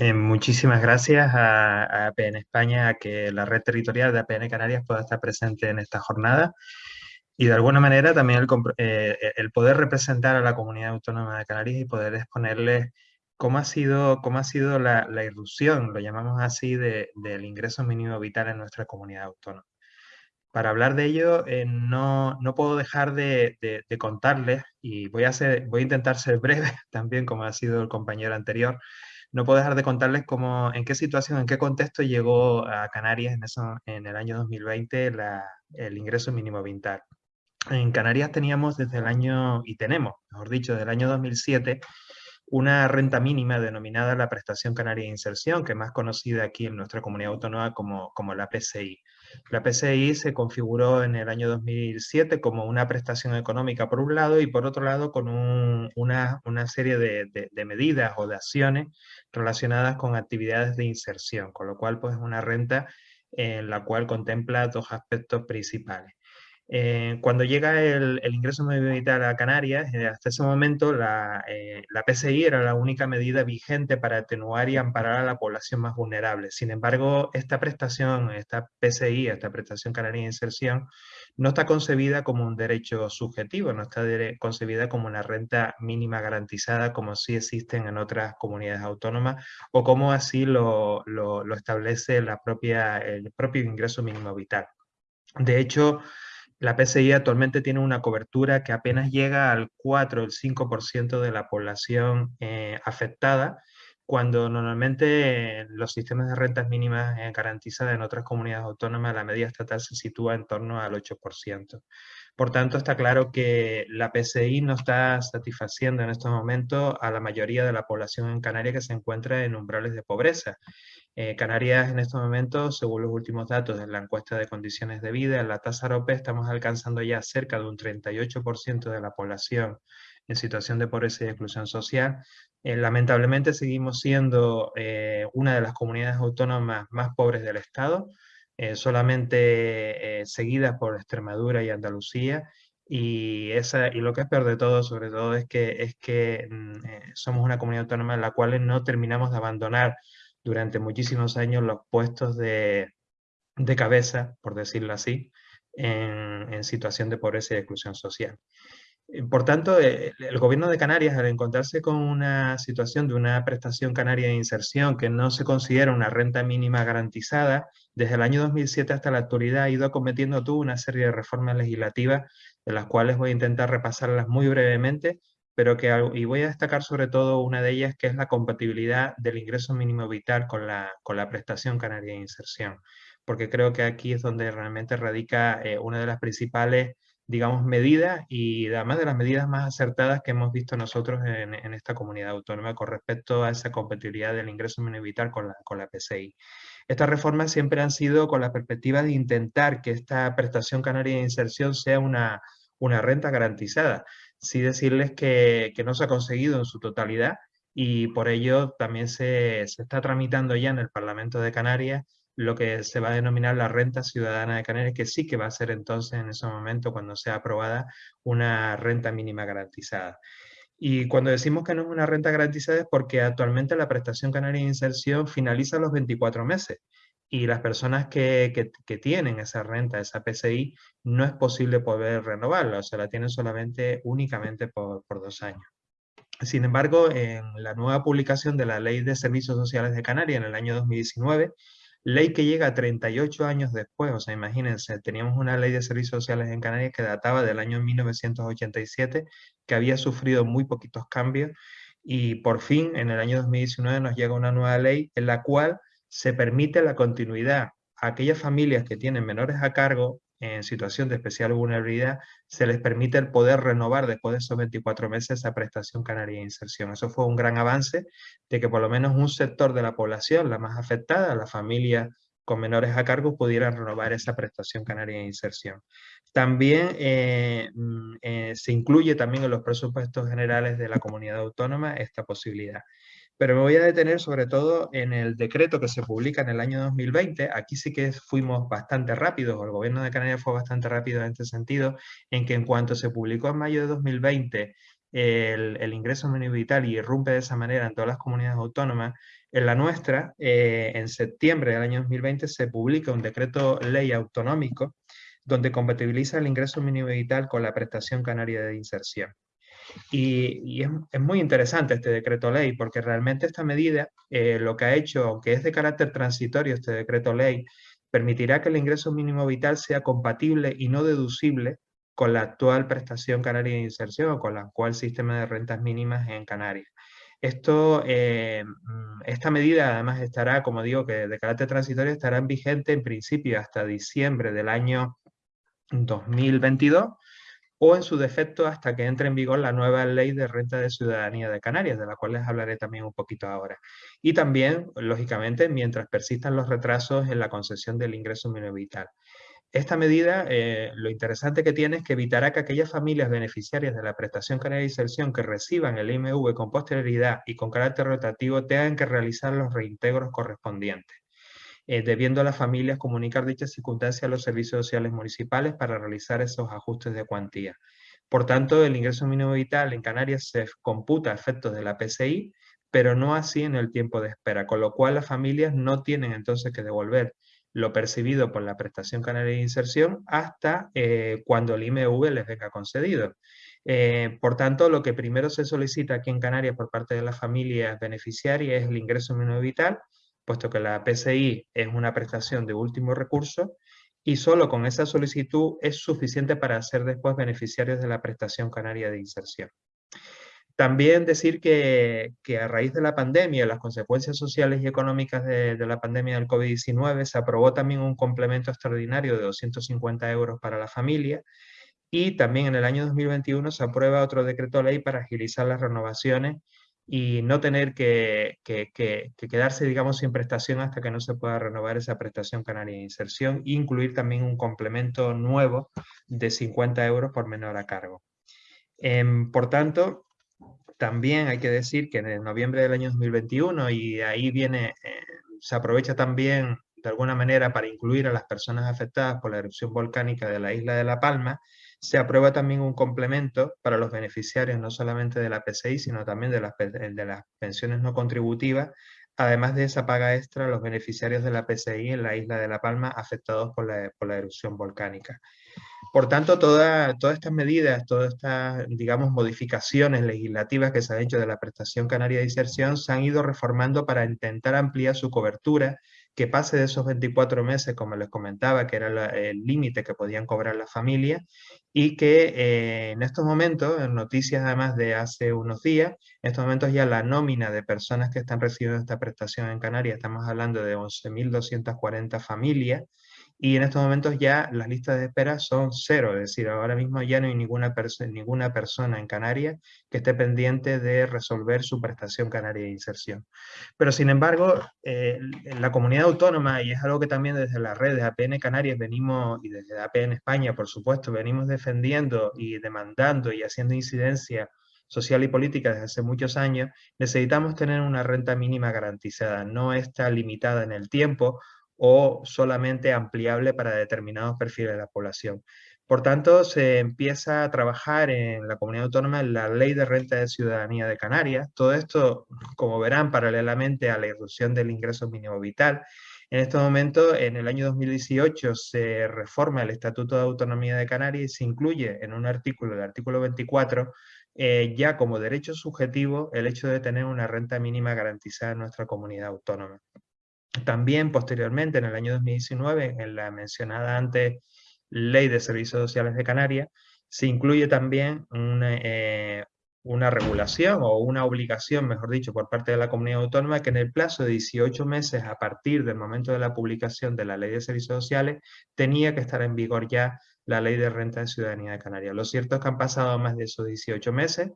Eh, muchísimas gracias a, APN España, a que la red territorial de APN Canarias pueda estar presente en esta jornada y de alguna manera también el, eh, el poder representar a la comunidad autónoma de Canarias y poder exponerles cómo ha sido, cómo ha sido la, la irrupción, lo llamamos así, de, del ingreso mínimo vital en nuestra comunidad autónoma. Para hablar de ello, eh, no, no, puedo dejar de, de, contarles, y voy a, hacer, voy a intentar ser breve también, como ha sido el compañero anterior, no puedo dejar de contarles cómo, en qué situación, en qué contexto llegó a Canarias en, eso, en el año 2020 la, el ingreso mínimo vital. En Canarias teníamos desde el año, y tenemos, mejor dicho, desde el año 2007, una renta mínima denominada la Prestación Canaria de Inserción, que es más conocida aquí en nuestra comunidad autónoma como, como la PCI. La PCI se configuró en el año 2007 como una prestación económica por un lado y por otro lado con una, una, serie de, de, medidas o de acciones relacionadas con actividades de inserción, con lo cual pues es una renta en la cual contempla dos aspectos principales. Eh, cuando llega el, ingreso mínimo vital a Canarias, eh, hasta ese momento la, eh, la, PCI era la única medida vigente para atenuar y amparar a la población más vulnerable. Sin embargo, esta prestación, esta PCI, esta prestación canaria de inserción, no está concebida como un derecho subjetivo, no está concebida como una renta mínima garantizada como sí existen en otras comunidades autónomas o como así lo, lo, lo establece la propia, el propio ingreso mínimo vital. De hecho, la PCI actualmente tiene una cobertura que apenas llega al 4 o el 5% de la población eh, afectada, cuando normalmente los sistemas de rentas mínimas eh, garantizadas en otras comunidades autónomas la media estatal se sitúa en torno al 8%. Por tanto, está claro que la PCI no está satisfaciendo en estos momentos a la mayoría de la población en Canarias que se encuentra en umbrales de pobreza. Eh, Canarias en estos momentos, según los últimos datos de la encuesta de condiciones de vida, en la tasa AROPE estamos alcanzando ya cerca de un 38% de la población en situación de pobreza y exclusión social. Eh, lamentablemente seguimos siendo eh, una de las comunidades autónomas más pobres del Estado, solamente seguidas por Extremadura y Andalucía, y lo que es peor de todo, sobre todo, es que, es que mm, somos una comunidad autónoma en la cual no terminamos de abandonar durante muchísimos años los puestos de, de cabeza, por decirlo así, en, situación de pobreza y exclusión social. Eh, por tanto, eh, el, gobierno de Canarias, al encontrarse con una situación de una prestación canaria de inserción que no se considera una renta mínima garantizada, desde el año 2007 hasta la actualidad ha ido acometiendo tú una serie de reformas legislativas, de las cuales voy a intentar repasarlas muy brevemente, pero que, y voy a destacar sobre todo una de ellas, que es la compatibilidad del ingreso mínimo vital con la, con la prestación canaria de inserción, porque creo que aquí es donde realmente radica eh, una de las principales, digamos, medidas y además de las medidas más acertadas que hemos visto nosotros en, en esta comunidad autónoma con respecto a esa compatibilidad del ingreso mínimo vital con la, con la PCI. Estas reformas siempre han sido con la perspectiva de intentar que esta prestación canaria de inserción sea una, una renta garantizada sí decirles que, no se ha conseguido en su totalidad y por ello también se, está tramitando ya en el Parlamento de Canarias lo que se va a denominar la renta ciudadana de Canarias, que sí que va a ser entonces en ese momento, cuando sea aprobada, una renta mínima garantizada. Y cuando decimos que no es una renta garantizada es porque actualmente la prestación canaria de inserción finaliza los 24 meses y las personas que, que, tienen esa renta, esa PCI, no es posible poder renovarla, o sea, la tienen solamente, únicamente por, por dos años. Sin embargo, en la nueva publicación de la Ley de Servicios Sociales de Canarias en el año 2019, ley que llega 38 años después, o sea, imagínense, teníamos una ley de servicios sociales en Canarias que databa del año 1987, que había sufrido muy poquitos cambios, y por fin, en el año 2019, nos llega una nueva ley en la cual se permite la continuidad. A aquellas familias que tienen menores a cargo en situación de especial vulnerabilidad, se les permite el poder renovar después de esos 24 meses esa prestación canaria de inserción. Eso fue un gran avance de que por lo menos un sector de la población, la más afectada, la familia con menores a cargo, pudieran renovar esa prestación canaria de inserción. También eh, mm, eh, se incluye también en los presupuestos generales de la comunidad autónoma esta posibilidad. Pero me voy a detener sobre todo en el decreto que se publica en el año 2020. Aquí sí que fuimos bastante rápidos, o el gobierno de Canarias fue bastante rápido en este sentido, en que en cuanto se publicó en mayo de 2020 el, ingreso mínimo vital y irrumpe de esa manera en todas las comunidades autónomas, en la nuestra, eh, en septiembre del año 2020, se publica un decreto ley autonómico donde compatibiliza el ingreso mínimo vital con la prestación canaria de inserción. Y, es, muy interesante este decreto ley porque realmente esta medida eh, lo que ha hecho, aunque es de carácter transitorio este decreto ley, permitirá que el ingreso mínimo vital sea compatible y no deducible con la actual prestación canaria de inserción o con el actual sistema de rentas mínimas en Canarias. Esto, eh, mm, esta medida además estará, como digo, que de carácter transitorio estará en vigente en principio hasta diciembre del año 2022 o en su defecto hasta que entre en vigor la nueva ley de renta de ciudadanía de Canarias, de la cual les hablaré también un poquito ahora. Y también, lógicamente, mientras persistan los retrasos en la concesión del ingreso mínimo vital. Esta medida, eh, lo interesante que tiene es que evitará que aquellas familias beneficiarias de la prestación canaria de inserción que reciban el IMV con posterioridad y con carácter rotativo tengan que realizar los reintegros correspondientes. Eh, debiendo a las familias comunicar dichas circunstancias a los servicios sociales municipales para realizar esos ajustes de cuantía. Por tanto, el ingreso mínimo vital en Canarias se computa a efectos de la PCI, pero no así en el tiempo de espera, con lo cual las familias no tienen entonces que devolver lo percibido por la prestación canaria de inserción hasta eh, cuando el IMV les venga concedido. Eh, por tanto, lo que primero se solicita aquí en Canarias por parte de las familias beneficiarias es el ingreso mínimo vital, puesto que la PCI es una prestación de último recurso y solo con esa solicitud es suficiente para ser después beneficiarios de la prestación canaria de inserción. También decir que, a raíz de la pandemia, las consecuencias sociales y económicas de, de la pandemia del COVID-19, se aprobó también un complemento extraordinario de 250 euros para la familia y también en el año 2021 se aprueba otro decreto ley para agilizar las renovaciones y no tener que, quedarse, digamos, sin prestación hasta que no se pueda renovar esa prestación canaria de inserción e incluir también un complemento nuevo de 50 euros por menor a cargo. Em, por tanto, también hay que decir que en noviembre del año 2021, y ahí viene, eh, se aprovecha también de alguna manera para incluir a las personas afectadas por la erupción volcánica de la isla de La Palma, se aprueba también un complemento para los beneficiarios no solamente de la PCI, sino también de las, de las pensiones no contributivas, además de esa paga extra a los beneficiarios de la PCI en la isla de La Palma afectados por la, por la erupción volcánica. Por tanto, todas estas medidas, todas estas, digamos, modificaciones legislativas que se han hecho de la prestación canaria de inserción se han ido reformando para intentar ampliar su cobertura que pase de esos 24 meses, como les comentaba, que era el límite que podían cobrar las familias, y que eh, en estos momentos, en noticias además de hace unos días, en estos momentos ya la nómina de personas que están recibiendo esta prestación en Canarias, estamos hablando de 11.240 familias, y en estos momentos ya las listas de espera son cero, es decir, ahora mismo ya no hay ninguna, ninguna persona en Canarias que esté pendiente de resolver su prestación canaria de inserción. Pero sin embargo, eh, la comunidad autónoma, y es algo que también desde la red de APN Canarias venimos, y desde APN España, por supuesto, venimos defendiendo y demandando y haciendo incidencia social y política desde hace muchos años, necesitamos tener una renta mínima garantizada, no está limitada en el tiempo o solamente ampliable para determinados perfiles de la población. Por tanto, se empieza a trabajar en la comunidad autónoma en la Ley de Renta de Ciudadanía de Canarias. Todo esto, como verán, paralelamente a la irrupción del ingreso mínimo vital. En este momento, en el año 2018, se reforma el Estatuto de Autonomía de Canarias y se incluye en un artículo, el artículo 24, eh, ya como derecho subjetivo el hecho de tener una renta mínima garantizada en nuestra comunidad autónoma. También posteriormente, en el año 2019, en la mencionada antes Ley de Servicios Sociales de Canarias, se incluye también una, eh, una regulación o una obligación, mejor dicho, por parte de la comunidad autónoma que en el plazo de 18 meses a partir del momento de la publicación de la Ley de Servicios Sociales tenía que estar en vigor ya la Ley de Renta de Ciudadanía de Canarias. Lo cierto es que han pasado más de esos 18 meses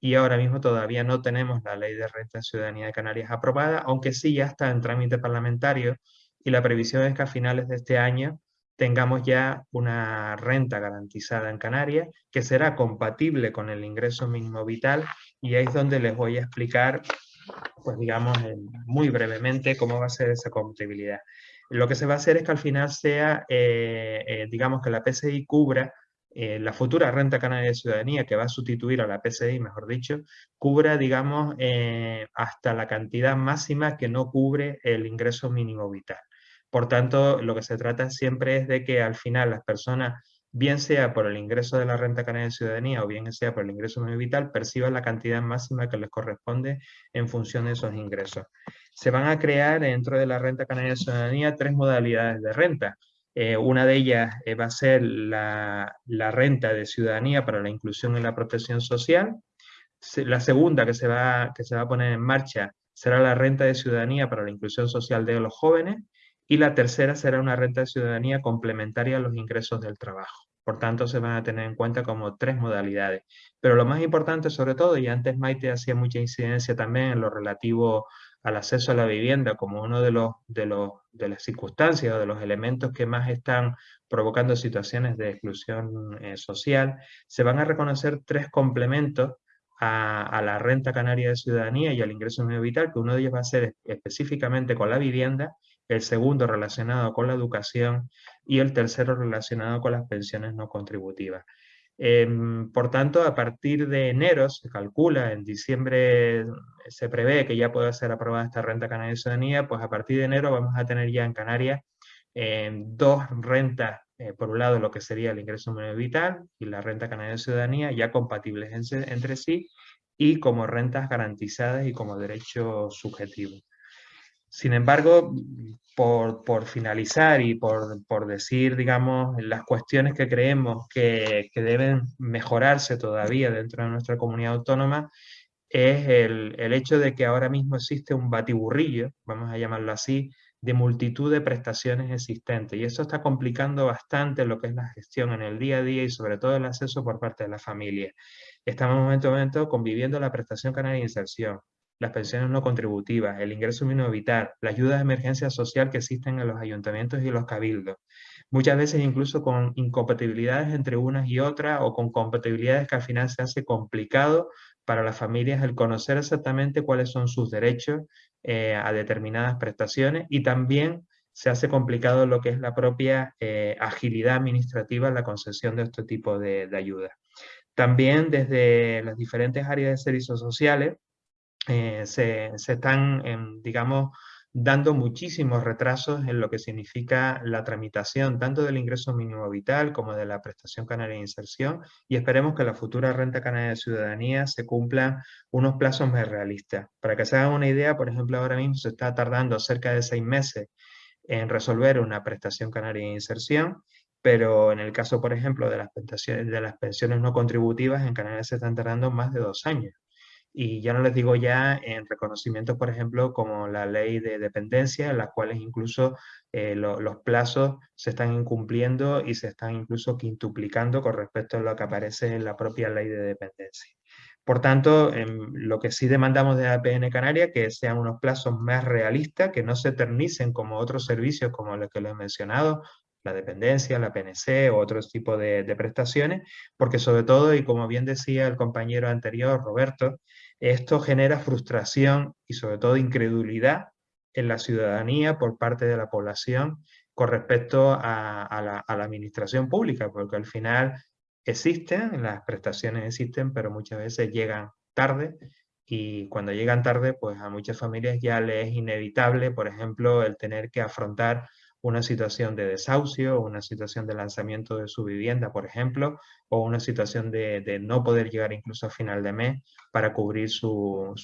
y ahora mismo todavía no tenemos la ley de renta de ciudadanía de Canarias aprobada, aunque sí ya está en trámite parlamentario y la previsión es que a finales de este año tengamos ya una renta garantizada en Canarias que será compatible con el ingreso mínimo vital y ahí es donde les voy a explicar, pues digamos, muy brevemente cómo va a ser esa compatibilidad. Lo que se va a hacer es que al final sea, eh, eh, digamos que la PCI cubra eh, la futura renta canaria de ciudadanía, que va a sustituir a la PCI, mejor dicho, cubra, digamos, eh, hasta la cantidad máxima que no cubre el ingreso mínimo vital. Por tanto, lo que se trata siempre es de que al final las personas, bien sea por el ingreso de la renta canaria de ciudadanía o bien sea por el ingreso mínimo vital, perciban la cantidad máxima que les corresponde en función de esos ingresos. Se van a crear dentro de la renta canaria de ciudadanía tres modalidades de renta. Eh, una de ellas eh, va a ser la, renta de ciudadanía para la inclusión en la protección social. la segunda que se, va, que se va a poner en marcha será la renta de ciudadanía para la inclusión social de los jóvenes. Y la tercera será una renta de ciudadanía complementaria a los ingresos del trabajo. Por tanto, se van a tener en cuenta como tres modalidades. Pero lo más importante, sobre todo, y antes Maite hacía mucha incidencia también en lo relativo al acceso a la vivienda como uno de, los, de, los, de las circunstancias o de los elementos que más están provocando situaciones de exclusión eh, social, se van a reconocer tres complementos a, la renta canaria de ciudadanía y al ingreso medio vital, que uno de ellos va a ser específicamente con la vivienda, el segundo relacionado con la educación y el tercero relacionado con las pensiones no contributivas. Em, por tanto, a partir de enero se calcula, en diciembre se prevé que ya pueda ser aprobada esta renta canaria de ciudadanía, pues a partir de enero vamos a tener ya en Canarias em, dos rentas, eh, por un lado lo que sería el ingreso mínimo vital y la renta canaria de ciudadanía, ya compatibles entre sí y como rentas garantizadas y como derecho subjetivo. Sin embargo, por, finalizar y por, decir, digamos, las cuestiones que creemos que, deben mejorarse todavía dentro de nuestra comunidad autónoma, es el, el, hecho de que ahora mismo existe un batiburrillo, vamos a llamarlo así, de multitud de prestaciones existentes. Y eso está complicando bastante lo que es la gestión en el día a día y sobre todo el acceso por parte de la familia. Estamos en momento a momento conviviendo la prestación canaria de inserción, las pensiones no contributivas, el ingreso mínimo vital, la ayuda de emergencia social que existen en los ayuntamientos y los cabildos. Muchas veces incluso con incompatibilidades entre unas y otras o con compatibilidades que al final se hace complicado para las familias el conocer exactamente cuáles son sus derechos eh, a determinadas prestaciones y también se hace complicado lo que es la propia eh, agilidad administrativa en la concesión de este tipo de, de ayudas. También desde las diferentes áreas de servicios sociales eh, se, están, em, digamos, dando muchísimos retrasos en lo que significa la tramitación tanto del ingreso mínimo vital como de la prestación canaria de inserción y esperemos que la futura renta canaria de ciudadanía se cumplan unos plazos más realistas. Para que se hagan una idea, por ejemplo, ahora mismo se está tardando cerca de seis meses en resolver una prestación canaria de inserción, pero en el caso, por ejemplo, de las, de las pensiones no contributivas, en Canarias se están tardando más de dos años. Y ya no les digo ya en reconocimientos, por ejemplo, como la ley de dependencia, en las cuales incluso eh, los plazos se están incumpliendo y se están incluso quintuplicando con respecto a lo que aparece en la propia ley de dependencia. Por tanto, em, lo que sí demandamos de APN Canaria, que sean unos plazos más realistas, que no se eternicen como otros servicios como los que les he mencionado, la dependencia, la PNC o otros tipos de, de, prestaciones, porque sobre todo, y como bien decía el compañero anterior, Roberto, esto genera frustración y sobre todo incredulidad en la ciudadanía por parte de la población con respecto a, la, administración pública, porque al final existen, las prestaciones existen, pero muchas veces llegan tarde y cuando llegan tarde, pues a muchas familias ya les es inevitable, por ejemplo, el tener que afrontar una situación de desahucio, una situación de lanzamiento de su vivienda, por ejemplo, o una situación de, no poder llegar incluso a final de mes para cubrir su,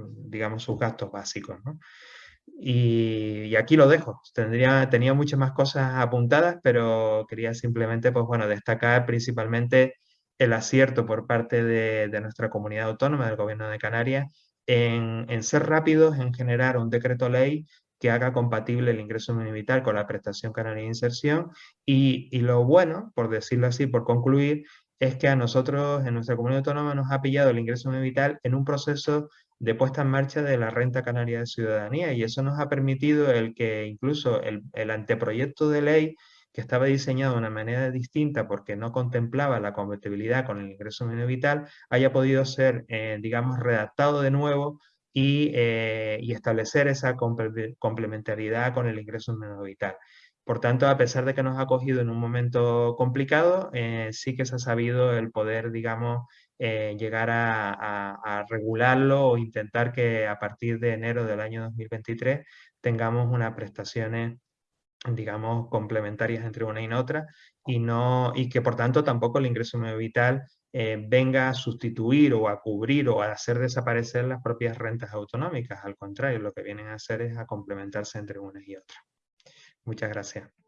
digamos, sus gastos básicos. Y, aquí lo dejo. Tendría, tenía muchas más cosas apuntadas, pero quería simplemente pues, bueno, destacar principalmente el acierto por parte de, nuestra comunidad autónoma, del Gobierno de Canarias, en, en, ser rápidos en generar un decreto ley que haga compatible el ingreso mínimo vital con la prestación canaria de inserción. Y, y, lo bueno, por decirlo así, por concluir, es que a nosotros en nuestra comunidad autónoma nos ha pillado el ingreso mínimo vital en un proceso de puesta en marcha de la renta canaria de ciudadanía. Y eso nos ha permitido el que incluso el, el anteproyecto de ley que estaba diseñado de una manera distinta porque no contemplaba la compatibilidad con el ingreso mínimo vital, haya podido ser, eh, digamos, redactado de nuevo eh, y, establecer esa complementariedad con el ingreso mínimo vital. Por tanto, a pesar de que nos ha cogido en un momento complicado, eh, sí que se ha sabido el poder, digamos, eh, llegar a, regularlo o intentar que a partir de enero del año 2023 tengamos unas prestaciones digamos, complementarias entre una y otra y, no, y que por tanto tampoco el ingreso medio vital eh, venga a sustituir o a cubrir o a hacer desaparecer las propias rentas autonómicas. Al contrario, lo que vienen a hacer es a complementarse entre unas y otras. Muchas gracias.